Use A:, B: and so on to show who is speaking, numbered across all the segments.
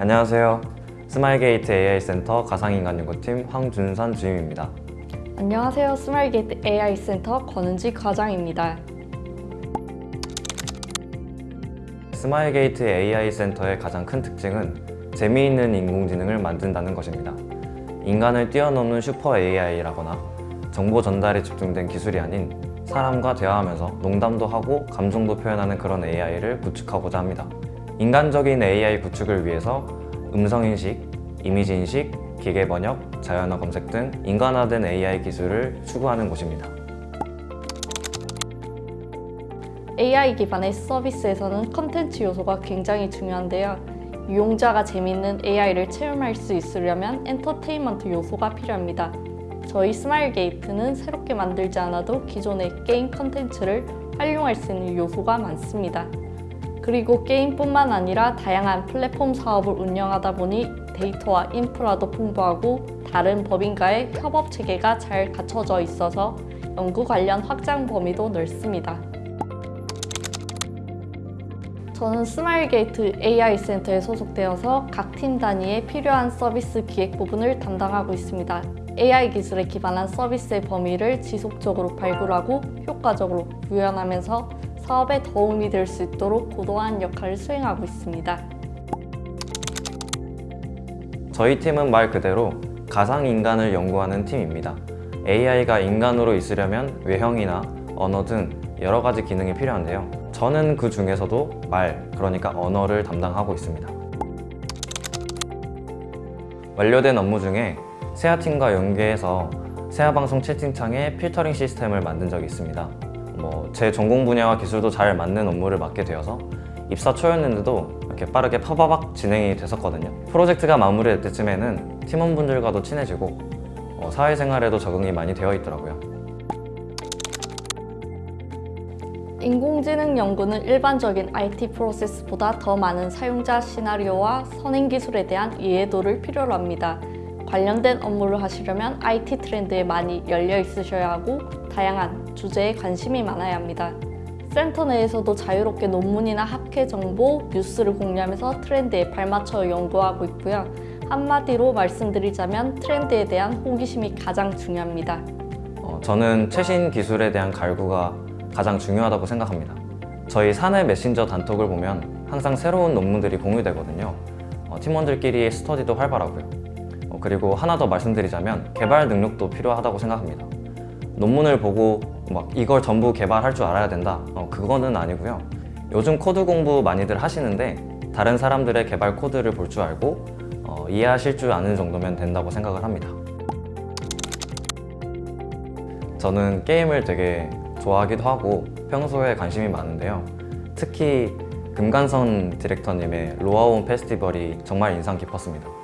A: 안녕하세요. 스마일게이트 AI센터 가상인간 연구팀 황준선 주임입니다.
B: 안녕하세요. 스마일게이트 AI 센터 권은지 과장입니다.
A: 스마일게이트 AI센터의 가장 큰 특징은 재미있는 인공지능을 만든다는 것입니다. 인간을 뛰어넘는 슈퍼 AI라거나 정보 전달에 집중된 기술이 아닌 사람과 대화하면서 농담도 하고 감정도 표현하는 그런 AI를 구축하고자 합니다. 인간적인 AI 구축을 위해서 음성인식, 이미지인식, 기계번역, 자연어 검색 등 인간화된 AI 기술을 추구하는 곳입니다.
B: AI 기반의 서비스에서는 컨텐츠 요소가 굉장히 중요한데요. 이용자가 재밌는 AI를 체험할 수 있으려면 엔터테인먼트 요소가 필요합니다. 저희 스마일 게이트는 새롭게 만들지 않아도 기존의 게임 컨텐츠를 활용할 수 있는 요소가 많습니다. 그리고 게임뿐만 아니라 다양한 플랫폼 사업을 운영하다 보니 데이터와 인프라도 풍부하고 다른 법인과의 협업 체계가 잘 갖춰져 있어서 연구 관련 확장 범위도 넓습니다. 저는 스마일게이트 AI 센터에 소속되어서 각 팀 단위에 필요한 서비스 기획 부분을 담당하고 있습니다. AI 기술에 기반한 서비스의 범위를 지속적으로 발굴하고 효과적으로 구현하면서 사업에 도움이 될 수 있도록 고도한 역할을 수행하고 있습니다.
A: 저희 팀은 말 그대로 가상인간을 연구하는 팀입니다. AI가 인간으로 있으려면 외형이나 언어 등 여러 가지 기능이 필요한데요. 저는 그 중에서도 말, 그러니까 언어를 담당하고 있습니다. 완료된 업무 중에 세아팀과 연계해서 세아방송 채팅창에 필터링 시스템을 만든 적이 있습니다. 뭐 제 전공 분야와 기술도 잘 맞는 업무를 맡게 되어서 입사 초였는데도 이렇게 빠르게 파바박 진행이 됐었거든요. 프로젝트가 마무리될 때쯤에는 팀원분들과도 친해지고 어, 사회생활에도 적응이 많이 되어 있더라고요.
B: 인공지능 연구는 일반적인 IT 프로세스보다 더 많은 사용자 시나리오와 선행 기술에 대한 이해도를 필요로 합니다. 관련된 업무를 하시려면 IT 트렌드에 많이 열려 있으셔야 하고 다양한 주제에 관심이 많아야 합니다. 센터 내에서도 자유롭게 논문이나 학회 정보, 뉴스를 공유하면서 트렌드에 발맞춰 연구하고 있고요. 한마디로 말씀드리자면 트렌드에 대한 호기심이 가장 중요합니다.
A: 어, 저는 최신 기술에 대한 갈구가 가장 중요하다고 생각합니다. 저희 사내 메신저 단톡을 보면 항상 새로운 논문들이 공유되거든요. 어, 팀원들끼리의 스터디도 활발하고요. 어, 그리고 하나 더 말씀드리자면 개발 능력도 필요하다고 생각합니다. 논문을 보고 막 이걸 전부 개발할 줄 알아야 된다. 어, 그거는 아니고요. 요즘 코드 공부 많이들 하시는데 다른 사람들의 개발 코드를 볼 줄 알고 어, 이해하실 줄 아는 정도면 된다고 생각을 합니다. 저는 게임을 되게 좋아하기도 하고 평소에 관심이 많은데요. 특히 금간선 디렉터님의 로아온 페스티벌이 정말 인상 깊었습니다.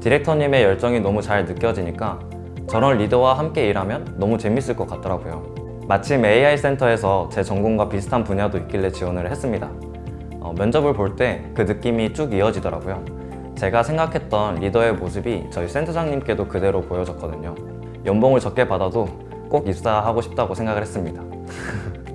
A: 디렉터님의 열정이 너무 잘 느껴지니까 저런 리더와 함께 일하면 너무 재밌을 것 같더라고요. 마침 AI 센터에서 제 전공과 비슷한 분야도 있길래 지원을 했습니다. 어, 면접을 볼 때 그 느낌이 쭉 이어지더라고요. 제가 생각했던 리더의 모습이 저희 센터장님께도 그대로 보여졌거든요. 연봉을 적게 받아도 꼭 입사하고 싶다고 생각을 했습니다.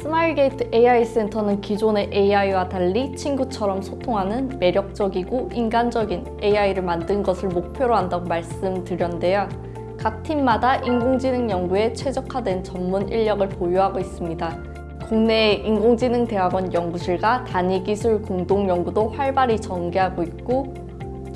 B: 스마일게이트 AI 센터는 기존의 AI와 달리 친구처럼 소통하는 매력적이고 인간적인 AI를 만든 것을 목표로 한다고 말씀드렸는데요. 각 팀마다 인공지능 연구에 최적화된 전문 인력을 보유하고 있습니다. 국내의 인공지능 대학원 연구실과 단위기술 공동연구도 활발히 전개하고 있고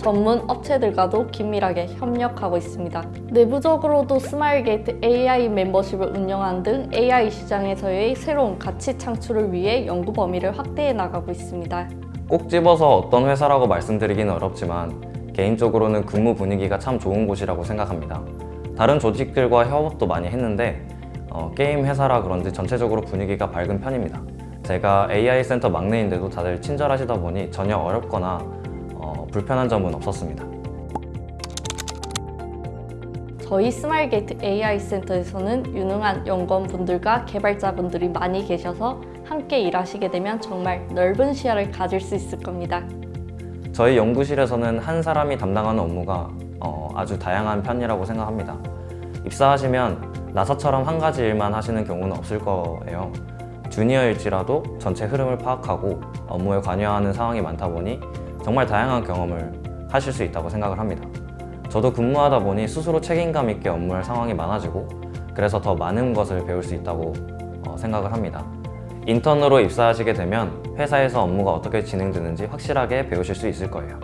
B: 전문 업체들과도 긴밀하게 협력하고 있습니다. 내부적으로도 스마일게이트 AI 멤버십을 운영하는 등 AI 시장에서의 새로운 가치 창출을 위해 연구 범위를 확대해 나가고 있습니다.
A: 꼭 집어서 어떤 회사라고 말씀드리기는 어렵지만 개인적으로는 근무 분위기가 참 좋은 곳이라고 생각합니다. 다른 조직들과 협업도 많이 했는데 어, 게임 회사라 그런지 전체적으로 분위기가 밝은 편입니다. 제가 AI 센터 막내인데도 다들 친절하시다 보니 전혀 어렵거나 어, 불편한 점은 없었습니다.
B: 저희 스마일게이트 AI 센터에서는 유능한 연구원분들과 개발자분들이 많이 계셔서 함께 일하시게 되면 정말 넓은 시야를 가질 수 있을 겁니다.
A: 저희 연구실에서는 한 사람이 담당하는 업무가 어, 아주 다양한 편이라고 생각합니다. 입사하시면 나사처럼 한 가지 일만 하시는 경우는 없을 거예요. 주니어일지라도 전체 흐름을 파악하고 업무에 관여하는 상황이 많다 보니 정말 다양한 경험을 하실 수 있다고 생각을 합니다. 저도 근무하다 보니 스스로 책임감 있게 업무할 상황이 많아지고 그래서 더 많은 것을 배울 수 있다고 어, 생각을 합니다. 인턴으로 입사하시게 되면 회사에서 업무가 어떻게 진행되는지 확실하게 배우실 수 있을 거예요.